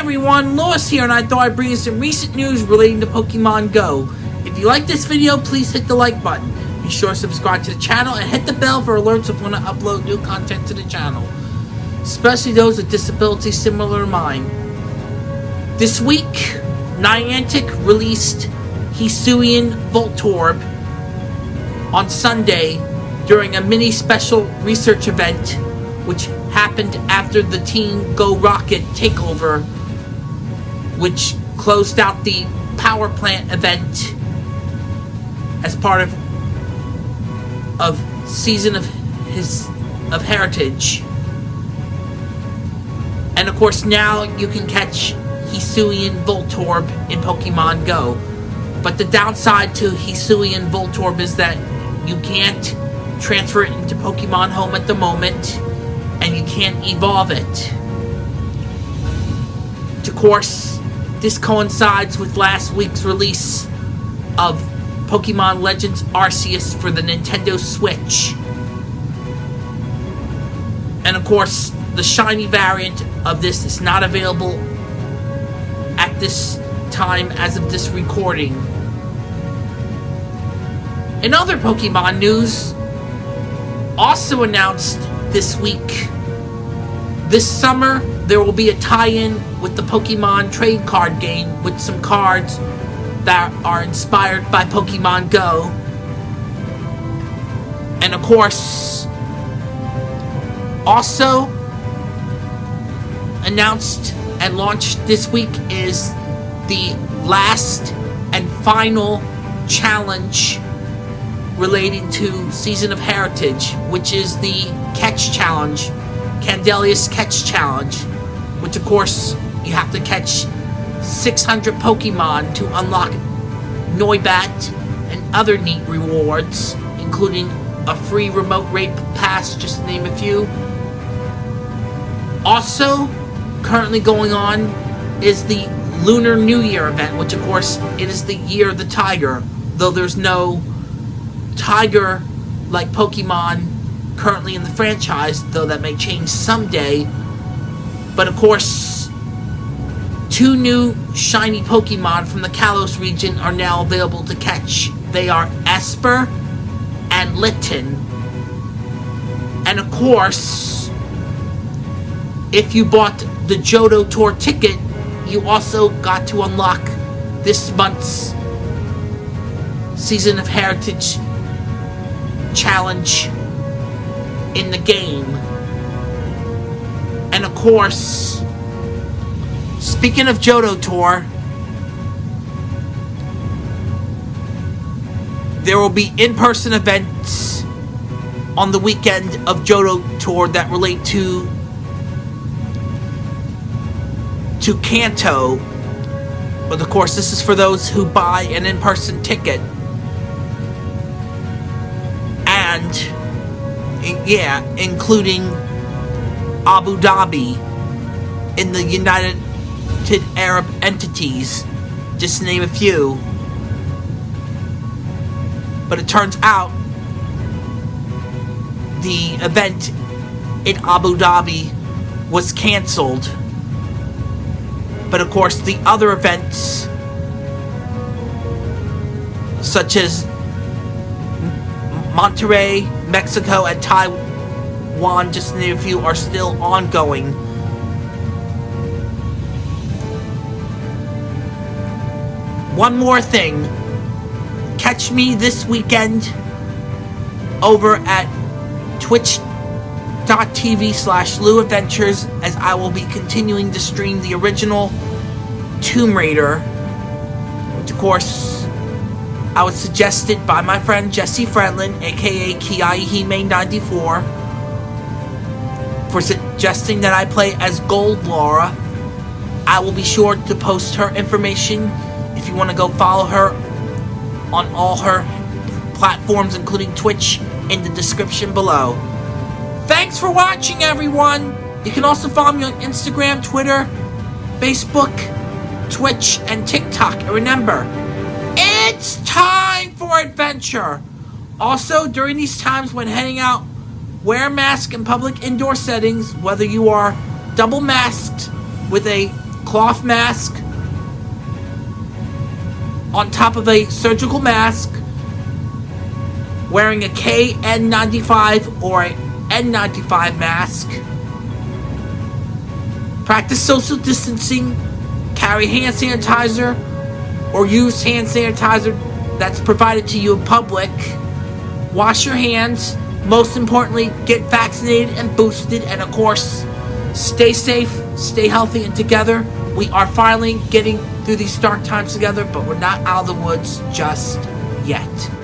everyone, Lois here, and I thought I'd bring you some recent news relating to Pokemon Go. If you like this video, please hit the like button. Be sure to subscribe to the channel and hit the bell for alerts of when I upload new content to the channel. Especially those with disabilities similar to mine. This week, Niantic released Hisuian Voltorb on Sunday during a mini special research event which happened after the Team Go Rocket takeover, which closed out the power plant event as part of of season of his of heritage. And of course now you can catch Hisuian Voltorb in Pokemon Go. But the downside to Hisuian Voltorb is that you can't transfer it into Pokemon Home at the moment and you can't evolve it. Of course, this coincides with last week's release of Pokemon Legends Arceus for the Nintendo Switch. And of course, the shiny variant of this is not available at this time as of this recording. In other Pokemon news, also announced this week, this summer there will be a tie-in with the Pokemon trade card game with some cards that are inspired by Pokemon Go. And of course, also announced and launched this week is the last and final challenge relating to Season of Heritage, which is the Catch Challenge, Candela's Catch Challenge, which of course you have to catch 600 Pokemon to unlock Noibat and other neat rewards, including a free remote raid pass, just to name a few. Also, currently going on is the Lunar New Year event, which of course it is the Year of the Tiger, though there's no tiger like Pokemon currently in the franchise, though that may change someday. But of course, two new shiny Pokemon from the Kalos region are now available to catch. They are Espurr and Litten. And of course, if you bought the Johto Tour ticket, you also got to unlock this month's Season of Heritage challenge in the game. And of course, speaking of Johto Tour, there will be in-person events on the weekend of Johto Tour that relate to to Kanto. But of course, this is for those who buy an in-person ticket. and yeah, including Abu Dhabi in the United Arab Emirates, just to name a few. But it turns out the event in Abu Dhabi was cancelled. But of course, the other events, such as Monterrey, Mexico, and Taiwan, just to name a few, are still ongoing. One more thing. Catch me this weekend over at twitch.tv slash Lou Adventures as I will be continuing to stream the original Tomb Raider, which of course I was suggested by my friend Jesse Friendland, aka Kiaihime94, for suggesting that I play as Gold Laura. I will be sure to post her information if you want to go follow her on all her platforms, including Twitch, in the description below. Thanks for watching, everyone! You can also follow me on Instagram, Twitter, Facebook, Twitch, and TikTok. And remember, it's time adventure! Also, during these times when heading out, wear a mask in public indoor settings, whether you are double masked with a cloth mask on top of a surgical mask, wearing a KN95 or a N95 mask. Practice social distancing, carry hand sanitizer, or use hand sanitizer that's provided to you in public. Wash your hands. Most importantly, get vaccinated and boosted, and of course, stay safe, stay healthy, and together we are finally getting through these dark times together, but we're not out of the woods just yet.